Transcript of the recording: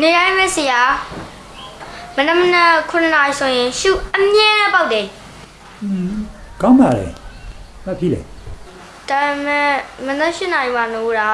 နေတိုင်းပဲဆရာမနက်မနက်9နာရီဆိုရင်ရှုအမြဲပေါက်တယ်ကောင်းပါလေဘာဖြစ်လဲဒါပေမဲ့မနက်7နာရီမှနိုးတာ